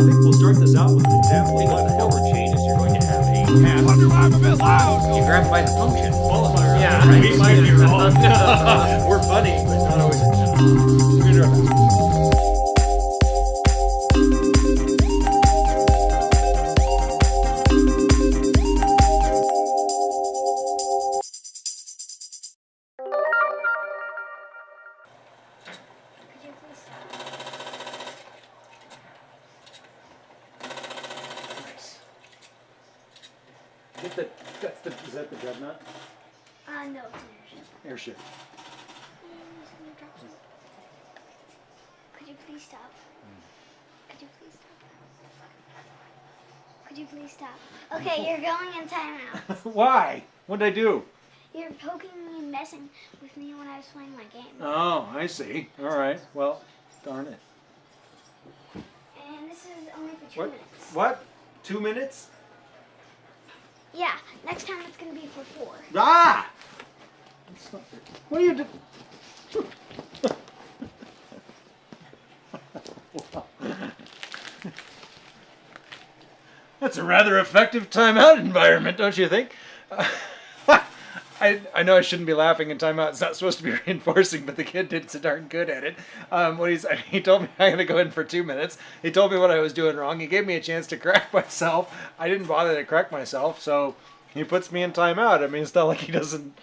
think we'll start this out with an example what the hell changes. You're going to have a path. Wonder why I'm a bit loud. You grab by the function. Qualifier. Yeah, right. We might be wrong. We're funny, but not always. We're Get the, that's the, is that the dreadnought? Uh, no, it's an airship. Airship. It's gonna drop some. Could you please stop? Could you please stop? Could you please stop? Okay, you're going in timeout. Why? What did I do? You're poking me and messing with me when I was playing my game. Oh, I see. All right. Well, darn it. And this is only for two What? minutes. What? Two minutes? Yeah, next time it's gonna be for four. Ah! What are you doing? That's a rather effective timeout environment, don't you think? I, I know I shouldn't be laughing in timeout. It's not supposed to be reinforcing, but the kid did so darn good at it. Um, what he's, he told me I'm going to go in for two minutes. He told me what I was doing wrong. He gave me a chance to correct myself. I didn't bother to correct myself, so he puts me in timeout. I mean, it's not like he doesn't.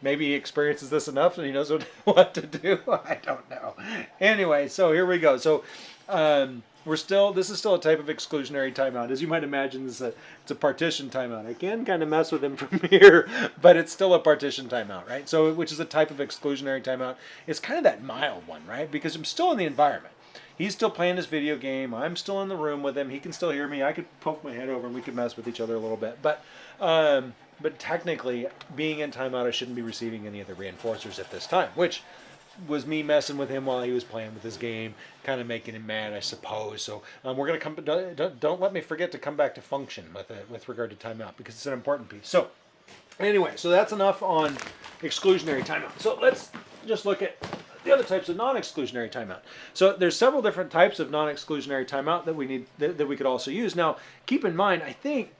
Maybe he experiences this enough and he knows what, what to do. I don't know. Anyway, so here we go. So um, we're still. This is still a type of exclusionary timeout, as you might imagine. This is a it's a partition timeout. I can kind of mess with him from here, but it's still a partition timeout, right? So which is a type of exclusionary timeout. It's kind of that mild one, right? Because I'm still in the environment. He's still playing his video game. I'm still in the room with him. He can still hear me. I could poke my head over and we could mess with each other a little bit. But um, but technically, being in timeout, I shouldn't be receiving any of the reinforcers at this time, which was me messing with him while he was playing with his game, kind of making him mad, I suppose. So um, we're gonna come. Don't, don't- don't let me forget to come back to function with it with regard to timeout because it's an important piece. So anyway, so that's enough on exclusionary timeout. So let's just look at the other types of non-exclusionary timeout. So there's several different types of non-exclusionary timeout that we need that, that we could also use. Now, keep in mind, I think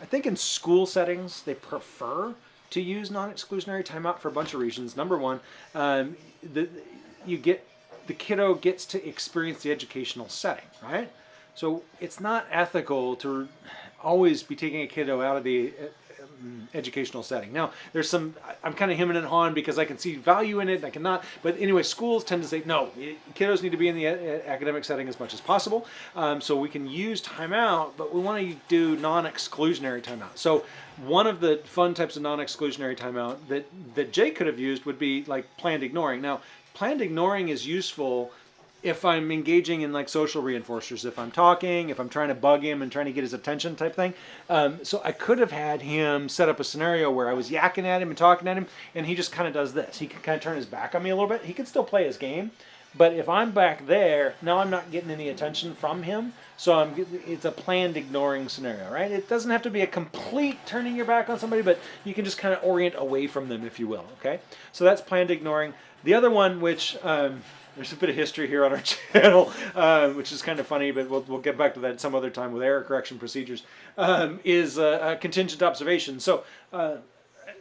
I think in school settings they prefer to use non-exclusionary timeout for a bunch of reasons. Number one, um, the, you get the kiddo gets to experience the educational setting, right? So it's not ethical to always be taking a kiddo out of the educational setting. Now, there's some, I'm kind of hemming and hawing because I can see value in it, and I cannot. But anyway, schools tend to say, no, kiddos need to be in the academic setting as much as possible. Um, so we can use timeout, but we want to do non-exclusionary timeout. So one of the fun types of non-exclusionary timeout that, that Jay could have used would be like planned ignoring. Now, planned ignoring is useful if I'm engaging in like social reinforcers, if I'm talking, if I'm trying to bug him and trying to get his attention type thing. Um, so I could have had him set up a scenario where I was yakking at him and talking at him, and he just kind of does this. He can kind of turn his back on me a little bit. He can still play his game, but if I'm back there, now I'm not getting any attention from him. So I'm it's a planned ignoring scenario, right? It doesn't have to be a complete turning your back on somebody, but you can just kind of orient away from them, if you will. Okay, so that's planned ignoring. The other one, which um, there's a bit of history here on our channel, uh, which is kind of funny, but we'll, we'll get back to that some other time with error correction procedures, um, is uh, contingent observation. So uh,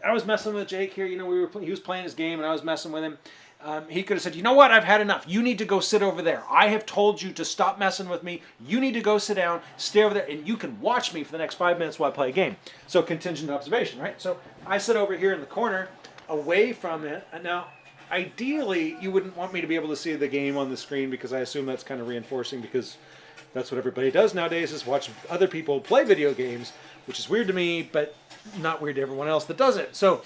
I was messing with Jake here. You know, we were he was playing his game, and I was messing with him. Um, he could have said, "You know what? I've had enough. You need to go sit over there. I have told you to stop messing with me. You need to go sit down, stay over there, and you can watch me for the next five minutes while I play a game." So contingent observation, right? So I sit over here in the corner, away from it, and now ideally you wouldn't want me to be able to see the game on the screen because I assume that's kind of reinforcing because that's what everybody does nowadays is watch other people play video games, which is weird to me, but not weird to everyone else that does it. So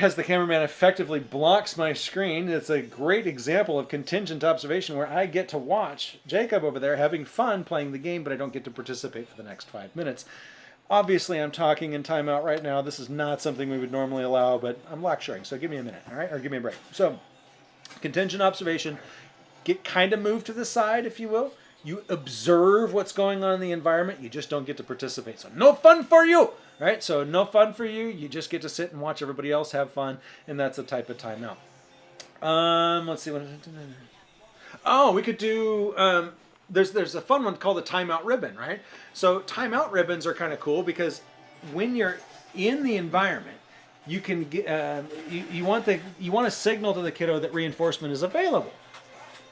as the cameraman effectively blocks my screen, it's a great example of contingent observation where I get to watch Jacob over there having fun playing the game, but I don't get to participate for the next five minutes. Obviously, I'm talking in timeout right now. This is not something we would normally allow, but I'm lecturing, so give me a minute, all right? Or give me a break. So, contingent observation, get kind of moved to the side, if you will. You observe what's going on in the environment. You just don't get to participate. So no fun for you, right? So no fun for you. You just get to sit and watch everybody else have fun, and that's a type of timeout. Um, let's see what. Oh, we could do. Um, there's there's a fun one called the timeout ribbon, right? So timeout ribbons are kind of cool because when you're in the environment, you can get uh, you, you want the you want to signal to the kiddo that reinforcement is available.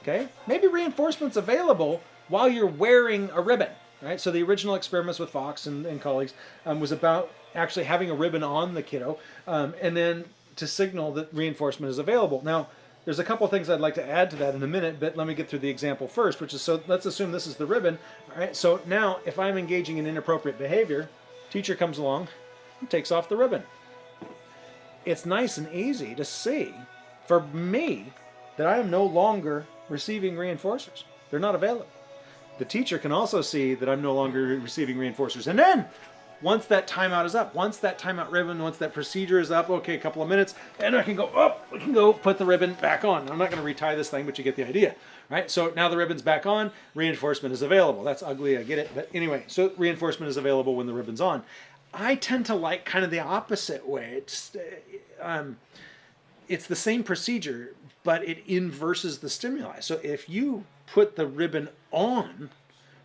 Okay, maybe reinforcement's available while you're wearing a ribbon, right? So the original experiments with Foxx and, and colleagues um, was about actually having a ribbon on the kiddo, um, and then to signal that reinforcement is available. Now there's a couple things I'd like to add to that in a minute, but let me get through the example first, which is so let's assume this is the ribbon. All right, so now if I'm engaging in inappropriate behavior, teacher comes along and takes off the ribbon. It's nice and easy to see for me that I am no longer receiving reinforcers. They're not available. The teacher can also see that I'm no longer receiving reinforcers. And then once that timeout is up, once that timeout ribbon, once that procedure is up, okay, a couple of minutes, and I can go up, I can go put the ribbon back on. I'm not going to retie this thing, but you get the idea, right? So now the ribbon's back on, reinforcement is available. That's ugly, I get it. But anyway, so reinforcement is available when the ribbon's on. I tend to like kind of the opposite way. It's, um, it's the same procedure, but it inverses the stimuli. So if you put the ribbon on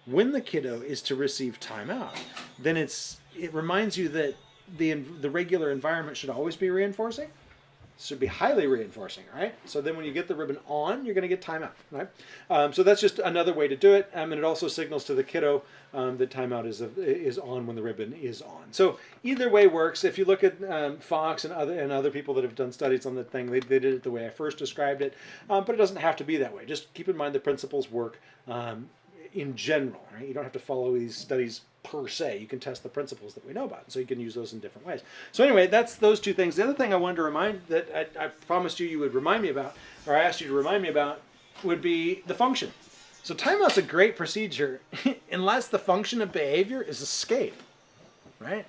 when the kiddo is to receive timeout, then it's it reminds you that the the regular environment should always be reinforcing. Should be highly reinforcing, right? So then when you get the ribbon on, you're going to get timeout, right? Um, so that's just another way to do it, um, and it also signals to the kiddo um, that timeout is is on when the ribbon is on. So either way works. If you look at um, Foxx and other and other people that have done studies on the thing, they, they did it the way I first described it, um, but it doesn't have to be that way. Just keep in mind the principles work um, in general. Right? You don't have to follow these studies per se. You can test the principles that we know about, so you can use those in different ways. So anyway, that's those two things. The other thing I wanted to remind that I, I promised you you would remind me about, or I asked you to remind me about, would be the function. So timeout's a great procedure unless the function of behavior is escape, right?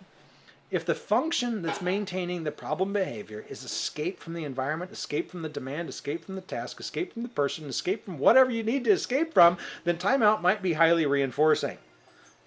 If the function that's maintaining the problem behavior is escape from the environment, escape from the demand, escape from the task, escape from the person, escape from whatever you need to escape from, then timeout might be highly reinforcing.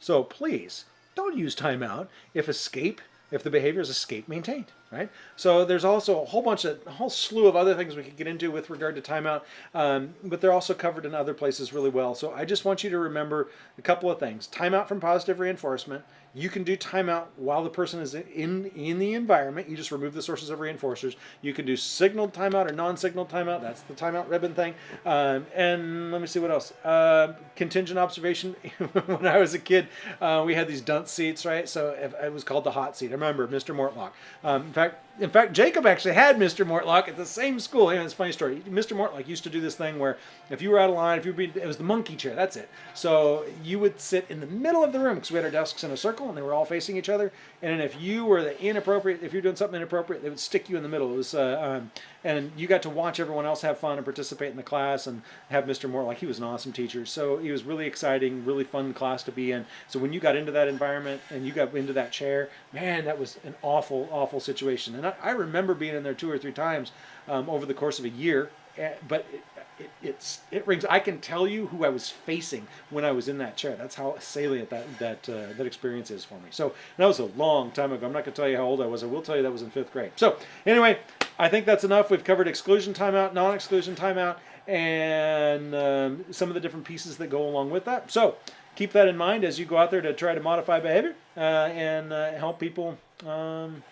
So please don't use timeout if escape, if the behavior is escape maintained, right? So there's also a whole bunch of, a whole slew of other things we could get into with regard to timeout, um, but they're also covered in other places really well. So I just want you to remember a couple of things. Timeout from positive reinforcement. You can do timeout while the person is in, in the environment. You just remove the sources of reinforcers. You can do signaled timeout or non-signaled timeout. That's the timeout ribbon thing. Um, and let me see what else. Uh, contingent observation. when I was a kid, uh, we had these dunce seats, right? So it was called the hot seat. I remember Mr. Mortlock. Um, fact, in fact, Jacob actually had Mr. Mortlock at the same school. Yeah, it's a funny story. Mr. Mortlock used to do this thing where if you were out of line, if you were being, it was the monkey chair, that's it. So you would sit in the middle of the room because we had our desks in a circle and they were all facing each other. And if you were the inappropriate, if you're doing something inappropriate, they would stick you in the middle. It was, uh, um, and you got to watch everyone else have fun and participate in the class and have Mr. Mortlock. He was an awesome teacher. So he was really exciting, really fun class to be in. So when you got into that environment and you got into that chair, man, that was an awful, awful situation. And I, I remember being in there two or three times um, over the course of a year, eh, but it, it, it's it rings. I can tell you who I was facing when I was in that chair. That's how salient that that uh, that experience is for me. So that was a long time ago. I'm not going to tell you how old I was. I will tell you that was in fifth grade. So anyway, I think that's enough. We've covered exclusion timeout, non-exclusion timeout, and um, some of the different pieces that go along with that. So keep that in mind as you go out there to try to modify behavior uh, and uh, help people um,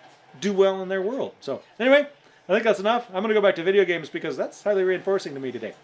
do well in their world. So anyway, I think that's enough. I'm going to go back to video games because that's highly reinforcing to me today.